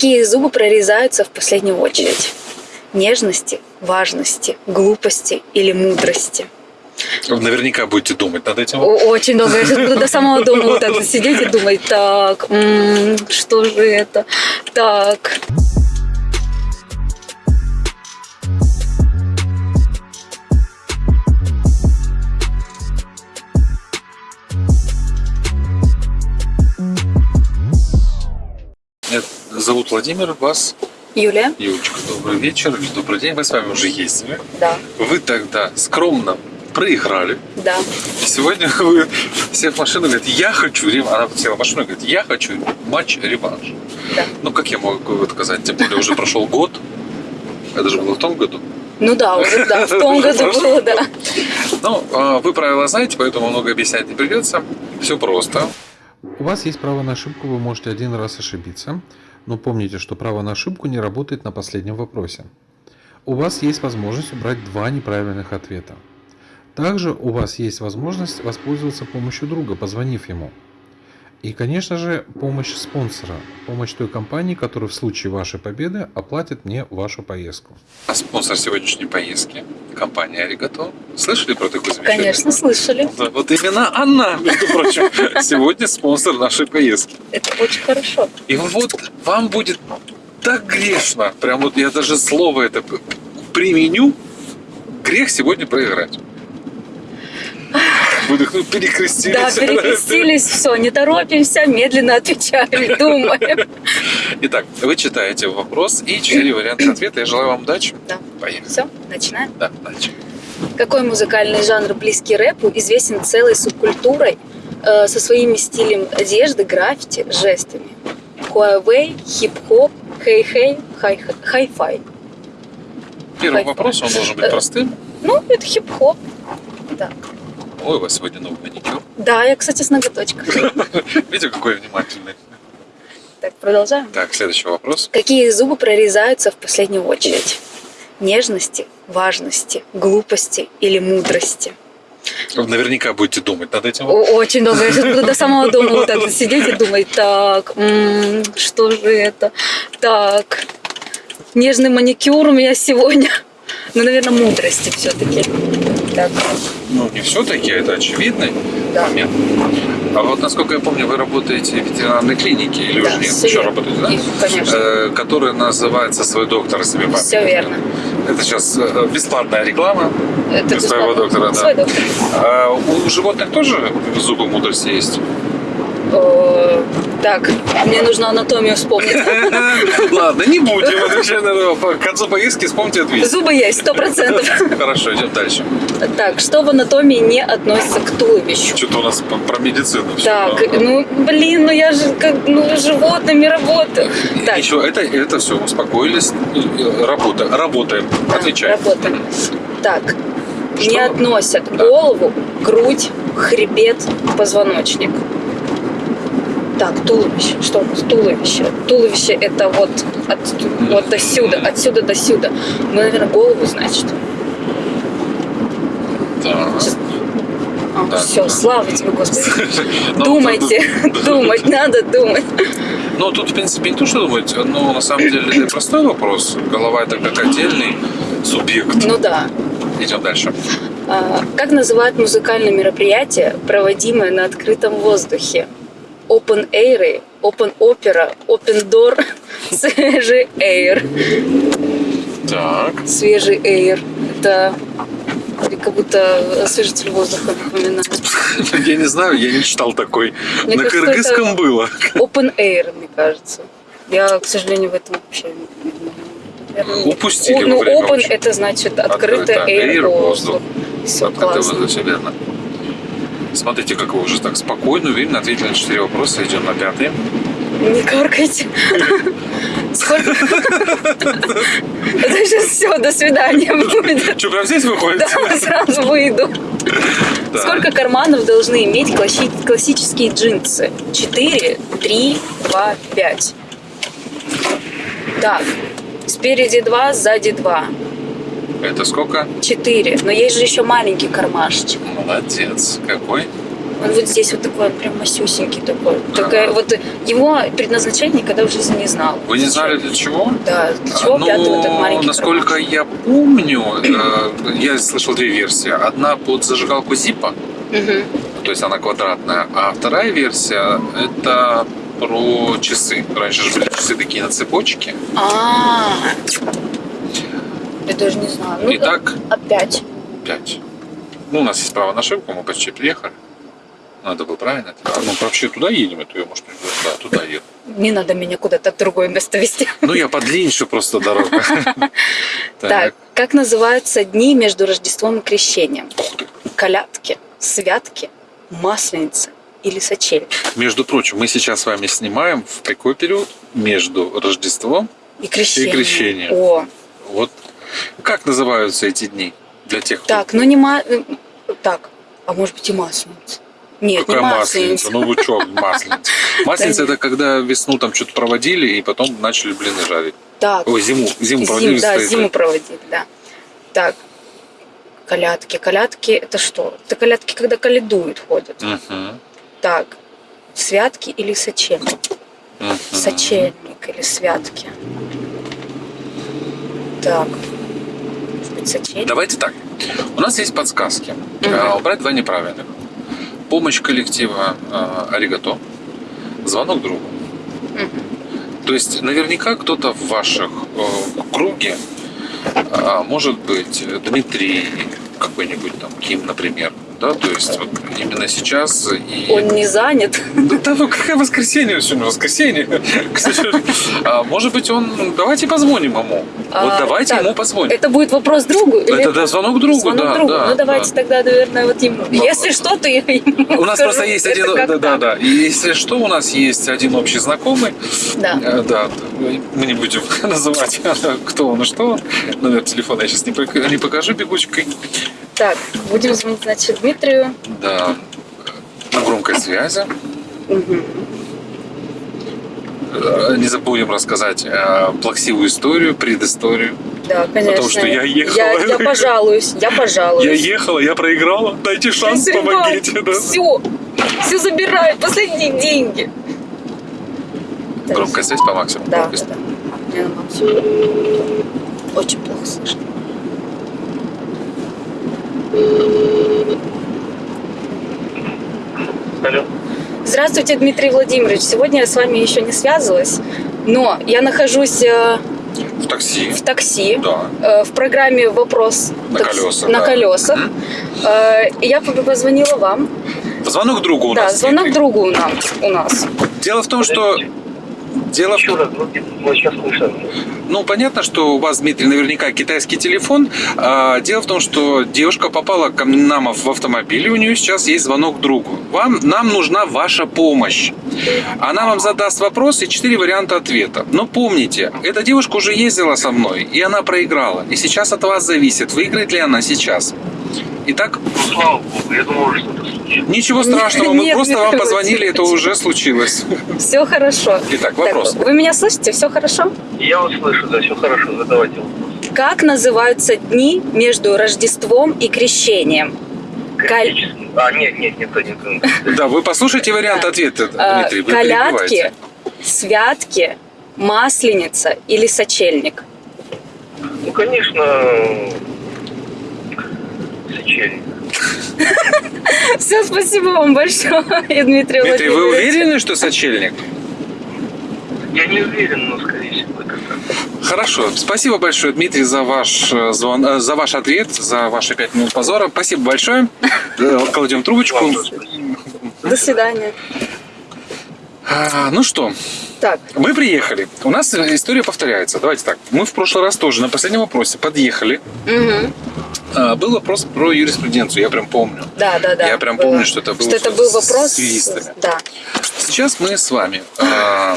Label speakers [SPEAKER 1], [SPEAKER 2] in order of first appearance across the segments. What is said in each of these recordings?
[SPEAKER 1] Какие зубы прорезаются в последнюю очередь? Нежности, важности, глупости или мудрости?
[SPEAKER 2] Наверняка будете думать над этим.
[SPEAKER 1] Очень долго. Я сейчас буду до самого дома вот так сидеть и думать, так, что же это? Так.
[SPEAKER 2] Зовут Владимир, вас
[SPEAKER 1] Юлия?
[SPEAKER 2] Юлечка, добрый вечер, добрый день. Мы с вами уже ездили.
[SPEAKER 1] Да.
[SPEAKER 2] Вы тогда скромно проиграли.
[SPEAKER 1] Да.
[SPEAKER 2] И сегодня вы сев в машину говорит, я хочу реванш. Она села в машину и говорит, я хочу матч-реванш.
[SPEAKER 1] Да.
[SPEAKER 2] Ну, как я могу это сказать? Тем более уже прошел год. Это же было в том году.
[SPEAKER 1] Ну да, уже да, в том году было, да.
[SPEAKER 2] Ну, а, вы правила знаете, поэтому много объяснять не придется. Все просто.
[SPEAKER 3] У вас есть право на ошибку, вы можете один раз ошибиться, но помните, что право на ошибку не работает на последнем вопросе. У вас есть возможность убрать два неправильных ответа. Также у вас есть возможность воспользоваться помощью друга, позвонив ему. И, конечно же, помощь спонсора, помощь той компании, которая в случае вашей победы оплатит мне вашу поездку.
[SPEAKER 2] А спонсор сегодняшней поездки – компания Аригато. Слышали про такую замечательную?
[SPEAKER 1] Конечно, слышали.
[SPEAKER 2] Да, вот именно она, между прочим, сегодня спонсор нашей поездки.
[SPEAKER 1] Это очень хорошо.
[SPEAKER 2] И вот вам будет так грешно, прям вот я даже слово это применю, грех сегодня проиграть. Выдохнул, перекрестились.
[SPEAKER 1] Да, перекрестились, все, не торопимся, медленно отвечаем, думаем.
[SPEAKER 2] Итак, вы читаете вопрос и четыре варианта ответа. Я желаю вам удачи.
[SPEAKER 1] Да.
[SPEAKER 2] Поехали.
[SPEAKER 1] Все, начинаем.
[SPEAKER 2] Да, удачи.
[SPEAKER 1] Какой музыкальный жанр, близкий рэпу, известен целой субкультурой э, со своими стилем одежды, граффити, жестами? Huawei, хип-хоп, хей-хей, хай- хай-фай.
[SPEAKER 2] Первый вопрос, он должен быть простым.
[SPEAKER 1] Ну, это хип-хоп. Да.
[SPEAKER 2] Ой, у вас сегодня новый маникюр.
[SPEAKER 1] Да, я, кстати, с ноготочком.
[SPEAKER 2] Видите, какой внимательный.
[SPEAKER 1] Так, продолжаем.
[SPEAKER 2] Так, следующий вопрос.
[SPEAKER 1] Какие зубы прорезаются в последнюю очередь? Нежности, важности, глупости или мудрости?
[SPEAKER 2] Наверняка будете думать над этим.
[SPEAKER 1] Очень долго. Я буду до самого дома вот так сидеть и думать, так, м, что же это? Так, нежный маникюр у меня сегодня. Ну, наверное, мудрости все-таки. Так,
[SPEAKER 2] Ну, не все-таки, это очевидный
[SPEAKER 1] Да.
[SPEAKER 2] момент. А вот, насколько я помню, вы работаете в ветеринарной клинике, или
[SPEAKER 1] Да,
[SPEAKER 2] уже нет? Еще
[SPEAKER 1] верно.
[SPEAKER 2] работаете, да?
[SPEAKER 1] И, конечно.
[SPEAKER 2] Э, которая называется «Свой доктор себе память».
[SPEAKER 1] все верно.
[SPEAKER 2] Это сейчас э, бесплатная реклама
[SPEAKER 1] Это
[SPEAKER 2] для своего доктора, да.
[SPEAKER 1] Свой доктор.
[SPEAKER 2] А у животных тоже зубы мудрости есть?
[SPEAKER 1] О, Так, мне нужно анатомию вспомнить.
[SPEAKER 2] Ладно, не будем отвечать на это. К концу поездки вспомните ответ.
[SPEAKER 1] Зубы есть, сто процентов.
[SPEAKER 2] Хорошо, идем дальше.
[SPEAKER 1] Так, что в анатомии не относится к туловищу?
[SPEAKER 2] Что-то у нас про медицину.
[SPEAKER 1] Так, ну, блин, ну я же как, ну, животными работаю. Так,
[SPEAKER 2] Еще это, это все, успокоились. Э, Работа, работаем.
[SPEAKER 1] да,
[SPEAKER 2] Отвечай.
[SPEAKER 1] работаем. Так, не относят голову, грудь, хребет, позвоночник. Так, туловище. Что? Туловище. Туловище это вот, от, вот до сюда, отсюда до сюда. Ну, наверное, голову, значит.
[SPEAKER 2] Да.
[SPEAKER 1] Сейчас- А,
[SPEAKER 2] Да,
[SPEAKER 1] все,
[SPEAKER 2] да.
[SPEAKER 1] слава тебе, Господи.
[SPEAKER 2] Ну,
[SPEAKER 1] Думайте, думать, надо думать.
[SPEAKER 2] Ну, тут, в принципе, не то, что думать, но на самом деле это простой вопрос. Голова это как отдельный субъект.
[SPEAKER 1] Ну да.
[SPEAKER 2] Идем дальше.
[SPEAKER 1] А, Как называют музыкальные мероприятия, проводимые на открытом воздухе? Open Air, Open Opera, Open Door, свежий Air.
[SPEAKER 2] Так.
[SPEAKER 1] Свежий Air. Это как будто освежитель воздуха напоминает.
[SPEAKER 2] Я не знаю, я не читал такой.
[SPEAKER 1] Мне
[SPEAKER 2] На
[SPEAKER 1] кажется,
[SPEAKER 2] кыргызском было.
[SPEAKER 1] Open Air, мне кажется. Я, к сожалению, в этом вообще не наверное,
[SPEAKER 2] Упустили
[SPEAKER 1] Ну,
[SPEAKER 2] время
[SPEAKER 1] open это значит открытый
[SPEAKER 2] Открыто.
[SPEAKER 1] air,
[SPEAKER 2] Air, воздух.
[SPEAKER 1] воздух. Все
[SPEAKER 2] Открытый
[SPEAKER 1] классно.
[SPEAKER 2] воздух, все верно. Смотрите, как вы уже так спокойно, уверенно ответили на четыре вопроса. Идем на пятый.
[SPEAKER 1] Не каркайте. Сколько? Это сейчас все, до свидания будет.
[SPEAKER 2] Что, прям здесь выходит?
[SPEAKER 1] Да, сразу выйду. Сколько карманов должны иметь класси- классические джинсы? 4, 3, 2, 5. Так, спереди 2, сзади 2.
[SPEAKER 2] Это сколько?
[SPEAKER 1] 4. Но есть же еще маленький кармашечек.
[SPEAKER 2] Молодец. Какой?
[SPEAKER 1] Он вот здесь вот такой, он прям масюсенький такой. Такая, вот его предназначение никогда в жизни не знал.
[SPEAKER 2] Вы не знали для чего?
[SPEAKER 1] Да, для чего
[SPEAKER 2] ну,
[SPEAKER 1] пятый вот этот маленький
[SPEAKER 2] насколько
[SPEAKER 1] кармашек?
[SPEAKER 2] я помню, э, я слышал две версии. Одна под зажигалку Зипа,
[SPEAKER 1] Мгм.
[SPEAKER 2] то есть она квадратная, а вторая версия это про часы. Раньше же были часы такие на цепочке.
[SPEAKER 1] А, я даже не знаю. Ну,
[SPEAKER 2] Итак,
[SPEAKER 1] опять.
[SPEAKER 2] 5. Ну, у нас есть право на ошибку, мы почти приехали. Надо было правильно. А, Ну, вообще туда едем, это я, может, не да, туда еду.
[SPEAKER 1] Не надо меня куда-то в другое место вести.
[SPEAKER 2] Ну, я подлиннее просто дорога.
[SPEAKER 1] Так, как называются дни между Рождеством и Крещением? Колядки, святки, масленица или сочель?
[SPEAKER 2] Между прочим, мы сейчас с вами снимаем в какой период? Между Рождеством.
[SPEAKER 1] И крещение.
[SPEAKER 2] крещение.
[SPEAKER 1] О,
[SPEAKER 2] Вот как называются эти дни для тех, кто...
[SPEAKER 1] так, ну не ма... э, Так, а может быть и масленица? Нет,
[SPEAKER 2] Какая
[SPEAKER 1] не
[SPEAKER 2] масленица?
[SPEAKER 1] масленица.
[SPEAKER 2] Ну вы что, масленица? Масленица
[SPEAKER 1] Да
[SPEAKER 2] это когда весну там что-то проводили и потом начали блины жарить.
[SPEAKER 1] Так,
[SPEAKER 2] Ой, зиму, зиму
[SPEAKER 1] зим,
[SPEAKER 2] проводили.
[SPEAKER 1] да,
[SPEAKER 2] стоит-
[SPEAKER 1] зиму проводить, да. Так, колядки. Колядки это что? Это колядки, когда колядуют, ходят. Так, святки или сочельник? Сочельник или святки? Так, сочельник?
[SPEAKER 2] Давайте так. У нас есть подсказки. А, Убрать два неправильных. Помощь коллектива а, Аригато. Звонок другу.
[SPEAKER 1] Мгм.
[SPEAKER 2] То есть наверняка кто-то в ваших э, круге, а, может быть, Дмитрий какой-нибудь там, Ким, например, да, то есть вот именно сейчас и...
[SPEAKER 1] Он не занят.
[SPEAKER 2] Да, да ну какое воскресенье сегодня, воскресенье. А, может быть, он... Давайте позвоним ему.
[SPEAKER 1] А,
[SPEAKER 2] вот давайте
[SPEAKER 1] так,
[SPEAKER 2] ему позвоним.
[SPEAKER 1] Это будет вопрос другу? или
[SPEAKER 2] Это да, звонок другу,
[SPEAKER 1] звонок
[SPEAKER 2] да,
[SPEAKER 1] другу?
[SPEAKER 2] да,
[SPEAKER 1] ну давайте
[SPEAKER 2] да.
[SPEAKER 1] тогда, наверное, вот ему.
[SPEAKER 2] Ну,
[SPEAKER 1] Если что, то я ему
[SPEAKER 2] У нас
[SPEAKER 1] скажу,
[SPEAKER 2] просто есть один, да, да, да. Если что, у нас есть один общий знакомый.
[SPEAKER 1] Да.
[SPEAKER 2] Э, Да, мы не будем называть, кто он и что он. Номер телефона я сейчас не, пок- не покажу бегучкой.
[SPEAKER 1] Так, будем звонить, значит, Дмитрию.
[SPEAKER 2] Да, на громкой связи.
[SPEAKER 1] Мгм.
[SPEAKER 2] Э, Не забудем рассказать э, плаксивую историю, предысторию.
[SPEAKER 1] Да, конечно.
[SPEAKER 2] что я ехала.
[SPEAKER 1] Я, я пожалуюсь, я пожалуюсь.
[SPEAKER 2] Я ехала, я проиграла. Дайте шанс, помогите. Да.
[SPEAKER 1] Все, все забираю, последние деньги.
[SPEAKER 2] Громкая связь по максимуму.
[SPEAKER 1] Да, да, да. Мне на максимум. Очень плохо слышно.
[SPEAKER 4] Алло.
[SPEAKER 1] Здравствуйте, Дмитрий Владимирович. Сегодня я с вами еще не связывалась, но я нахожусь э,
[SPEAKER 2] В такси.
[SPEAKER 1] в такси.
[SPEAKER 2] Да.
[SPEAKER 1] э, в программе «Вопрос
[SPEAKER 2] На
[SPEAKER 1] такси-
[SPEAKER 2] колесах,
[SPEAKER 1] на
[SPEAKER 2] да.
[SPEAKER 1] колесах. Э, и я позвонила вам.
[SPEAKER 2] Звонок другу у
[SPEAKER 1] да,
[SPEAKER 2] нас.
[SPEAKER 1] звонок
[SPEAKER 2] Дмитрий.
[SPEAKER 1] другу у нас. У нас.
[SPEAKER 2] Дело в том, что... Дело в
[SPEAKER 4] Еще
[SPEAKER 2] том,
[SPEAKER 4] раз, вот, вот сейчас слышно.
[SPEAKER 2] Ну, понятно, что у вас, Дмитрий, наверняка китайский телефон. А, дело в том, что девушка попала к нам в автомобиль, и у нее сейчас есть звонок другу. Вам, нам нужна ваша помощь. Она вам задаст вопрос и четыре варианта ответа. Но помните, эта девушка уже ездила со мной, и она проиграла. И сейчас от вас зависит, выиграет ли она сейчас. Итак,
[SPEAKER 4] Ну, слава богу, я думал, что это случилось.
[SPEAKER 2] ничего страшного, мы
[SPEAKER 1] Нет,
[SPEAKER 2] просто
[SPEAKER 1] Дмитрий
[SPEAKER 2] вам позвонили, это уже случилось.
[SPEAKER 1] Все хорошо.
[SPEAKER 2] Итак, вопрос.
[SPEAKER 1] Так, вы меня слышите? Все хорошо?
[SPEAKER 4] Я вас слышу, да, все хорошо, задавайте вопрос.
[SPEAKER 1] Как называются дни между Рождеством и Крещением? Каль-.
[SPEAKER 4] А, нет, нет, нет, нет, нет.
[SPEAKER 2] Да, вы послушайте вариант ответа,
[SPEAKER 1] Э,
[SPEAKER 2] Дмитрий, вы перебиваете.
[SPEAKER 1] святки, масленица или сочельник?
[SPEAKER 4] Ну, конечно, сочельник.
[SPEAKER 1] Все, спасибо вам большое, Дмитрий
[SPEAKER 2] Дмитрий, вы уверены, что сочельник?
[SPEAKER 4] Я не уверен, но, скорее всего, это так.
[SPEAKER 2] Хорошо. Спасибо большое, Дмитрий, за ваш э, звон, э, за ваш ответ, за ваши пять минут позора. Спасибо большое. Э, Кладем трубочку.
[SPEAKER 1] До свидания.
[SPEAKER 2] А, Ну что,
[SPEAKER 1] Так,
[SPEAKER 2] мы приехали. У нас история повторяется. Давайте так. Мы в прошлый раз тоже на последнем вопросе подъехали.
[SPEAKER 1] мгм.
[SPEAKER 2] А, Был вопрос про юриспруденцию, я прям помню.
[SPEAKER 1] да, да, да.
[SPEAKER 2] Я прям
[SPEAKER 1] было.
[SPEAKER 2] помню, что это был
[SPEAKER 1] Что это был вопрос.
[SPEAKER 2] с юристами.
[SPEAKER 1] Да.
[SPEAKER 2] Сейчас мы с вами а,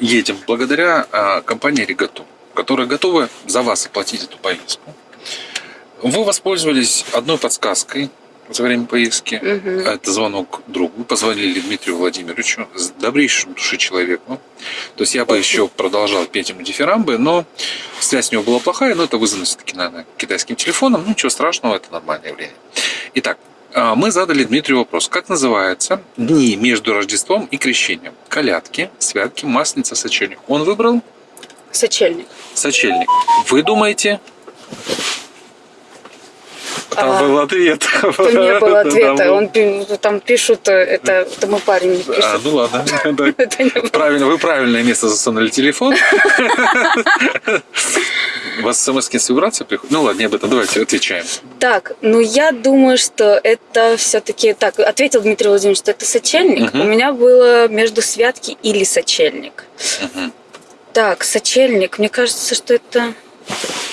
[SPEAKER 2] едем благодаря а, компании Регату, которая готова за вас оплатить эту поездку. Вы воспользовались одной подсказкой за время поездки.
[SPEAKER 1] Мгм.
[SPEAKER 2] Это звонок другу. Позвонили Дмитрию Владимировичу, с добрейшим души человеку. То есть я бы еще продолжал петь ему дифирамбы, но связь у него была плохая, но это вызвано все-таки, наверное, китайским телефоном. Ну, ничего страшного, это нормальное явление. Итак, А, Мы задали Дмитрию вопрос. Как называются дни между Рождеством и Крещением? Колядки, святки, масленица, сочельник. Он выбрал
[SPEAKER 1] Сочельник.
[SPEAKER 2] сочельник. Вы думаете? Там
[SPEAKER 1] А,
[SPEAKER 2] был ответ.
[SPEAKER 1] Там не было ответа. Он, пи- там пишут, это, это мой парень не
[SPEAKER 2] А,
[SPEAKER 1] пишет.
[SPEAKER 2] ну ладно. Правильно, вы правильное место засунули телефон. У вас смс с вибрацией приходит? Ну ладно, не об этом, давайте отвечаем.
[SPEAKER 1] Так, ну я думаю, что это все-таки... Так, ответил Дмитрий Владимирович, что это сочельник.
[SPEAKER 2] Мгм.
[SPEAKER 1] У меня было между святки или сочельник.
[SPEAKER 2] Мгм.
[SPEAKER 1] Так, сочельник. Мне кажется, что это...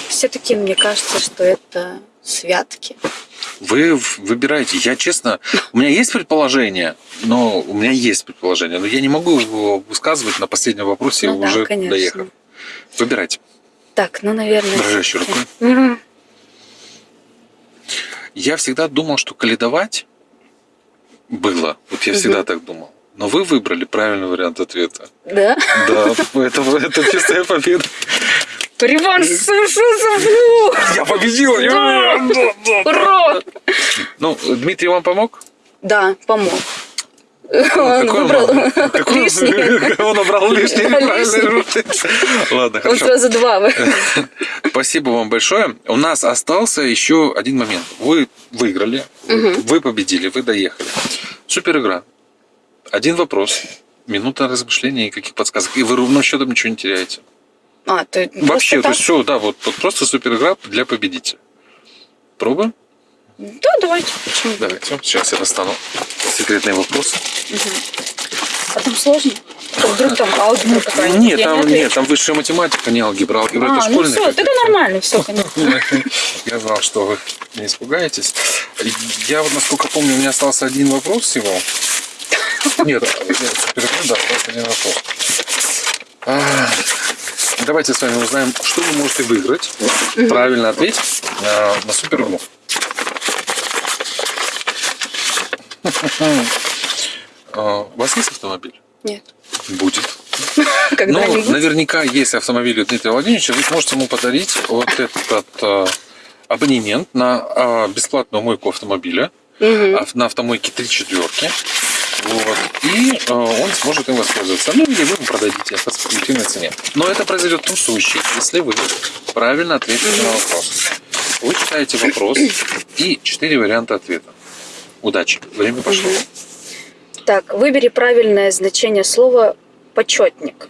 [SPEAKER 1] Все-таки мне кажется, что это святки.
[SPEAKER 2] Вы выбираете. Я честно, у меня есть предположение, но у меня есть предположение, но я не могу его высказывать на последнем вопросе,
[SPEAKER 1] Ну да,
[SPEAKER 2] уже
[SPEAKER 1] конечно.
[SPEAKER 2] доехав. Выбирайте.
[SPEAKER 1] Так, ну, наверное...
[SPEAKER 2] Дрожащей рукой.
[SPEAKER 1] Мгм.
[SPEAKER 2] Я всегда думал, что каледовать было. Вот я
[SPEAKER 1] Мгм.
[SPEAKER 2] всегда так думал. Но вы выбрали правильный вариант ответа.
[SPEAKER 1] Да?
[SPEAKER 2] Да, это, это чистая победа.
[SPEAKER 1] Реванш Сушузовну!
[SPEAKER 2] Я победил!
[SPEAKER 1] Ура!
[SPEAKER 2] Ну, Дмитрий вам помог?
[SPEAKER 1] Да, помог. Он
[SPEAKER 2] Какой он
[SPEAKER 1] выбрал?
[SPEAKER 2] Какой он-. Он набрал лишнее. неправильно. Ладно,
[SPEAKER 1] Он
[SPEAKER 2] хорошо.
[SPEAKER 1] сразу два.
[SPEAKER 2] Спасибо вам большое. У нас остался еще один момент. Вы выиграли, вы победили, вы доехали. Супер игра. Один вопрос. Минута размышления и каких подсказок. И вы ровным счетом ничего не теряете.
[SPEAKER 1] А, то
[SPEAKER 2] Вообще, то
[SPEAKER 1] просто
[SPEAKER 2] есть все, да, вот, вот просто супер игра для победителя. Пробуем?
[SPEAKER 1] Да, давайте. Почему?
[SPEAKER 2] Давайте. Сейчас я достану секретные вопросы.
[SPEAKER 1] А там сложно? А Вдруг там алгебра какая-нибудь?
[SPEAKER 2] Нет,
[SPEAKER 1] Я
[SPEAKER 2] там,
[SPEAKER 1] отвечу.
[SPEAKER 2] нет, там высшая математика, не алгебра. Алгебра
[SPEAKER 1] А,
[SPEAKER 2] это
[SPEAKER 1] ну все, тогда нормально, все, конечно.
[SPEAKER 2] Я знал, что вы не испугаетесь. Я вот, насколько помню, у меня остался один вопрос всего. Нет, да, остался один вопрос. А, Давайте с вами узнаем, что вы можете выиграть. Правильно ответить а, на супер игру. А, У вас есть автомобиль?
[SPEAKER 1] Нет.
[SPEAKER 2] Будет.
[SPEAKER 1] Когда-нибудь?
[SPEAKER 2] наверняка, если автомобиль у Дмитрия Владимировича, вы сможете ему подарить вот этот э, абонемент на э, бесплатную мойку автомобиля ав- на автомойке три четверки. Вот. И э, он сможет им воспользоваться. Ну, или вы ему продадите по спекулятивной цене. Но это произойдет в том случае, если вы правильно ответите на вопрос. Вы читаете вопрос и четыре варианта ответа. Удачи. Время пошло.
[SPEAKER 1] Так, выбери правильное значение слова почетник.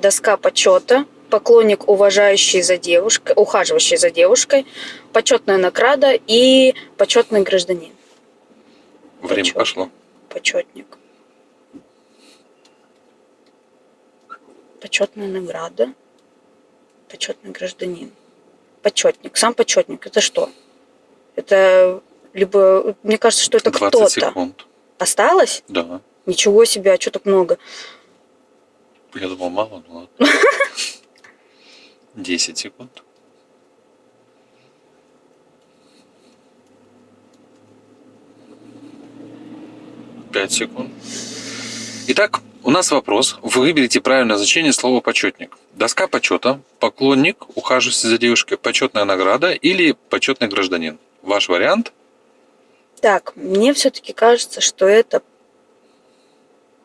[SPEAKER 1] Доска почета, поклонник, уважающий за девушкой, ухаживающий за девушкой, почетная награда и почетный гражданин.
[SPEAKER 2] Время
[SPEAKER 1] Почет.
[SPEAKER 2] пошло.
[SPEAKER 1] Почетник. Почетная награда. Почетный гражданин. Почетник. Сам почетник. Это что? Это либо... Мне кажется, что это
[SPEAKER 2] 20
[SPEAKER 1] кто-то. Осталось?
[SPEAKER 2] Да.
[SPEAKER 1] Ничего себе, а что так много?
[SPEAKER 2] Я думал, мало, ну ладно. 10 секунд. Пять секунд. Итак, у нас вопрос. Вы выберите правильное значение слова почетник. Доска почета, поклонник, ухаживающий за девушкой, почетная награда или почетный гражданин. Ваш вариант?
[SPEAKER 1] Так, мне все-таки кажется, что это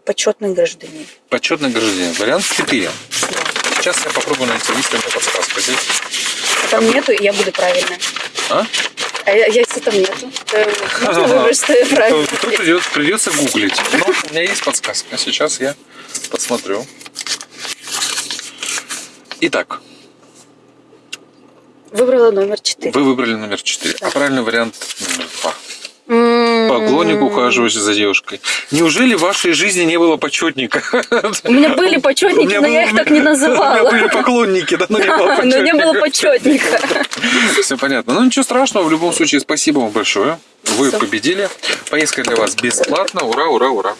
[SPEAKER 1] почетный гражданин.
[SPEAKER 2] Почетный гражданин. Вариант 4.
[SPEAKER 1] Да.
[SPEAKER 2] Сейчас я попробую найти. Есть ли у меня подсказка здесь?
[SPEAKER 1] А там нету, я буду правильно.
[SPEAKER 2] А?
[SPEAKER 1] А я- если там нету, можно выбрать, что я правильно.
[SPEAKER 2] То придется, придется гуглить. Но у меня есть подсказка. Сейчас я посмотрю. Итак,
[SPEAKER 1] Выбрала номер 4.
[SPEAKER 2] вы выбрали номер 4. А правильный вариант номер 2. Поклонник, ухаживающий за девушкой. Неужели в вашей жизни не было почетника?
[SPEAKER 1] У меня были почетники, но я их так не
[SPEAKER 2] У меня
[SPEAKER 1] называла.
[SPEAKER 2] были поклонники, да, но не было
[SPEAKER 1] Но не было
[SPEAKER 2] почетника.
[SPEAKER 1] почетника.
[SPEAKER 2] Все понятно. Ну ничего страшного, в любом случае, спасибо вам большое. Вы победили. Поездка для вас бесплатна. Ура, ура, ура.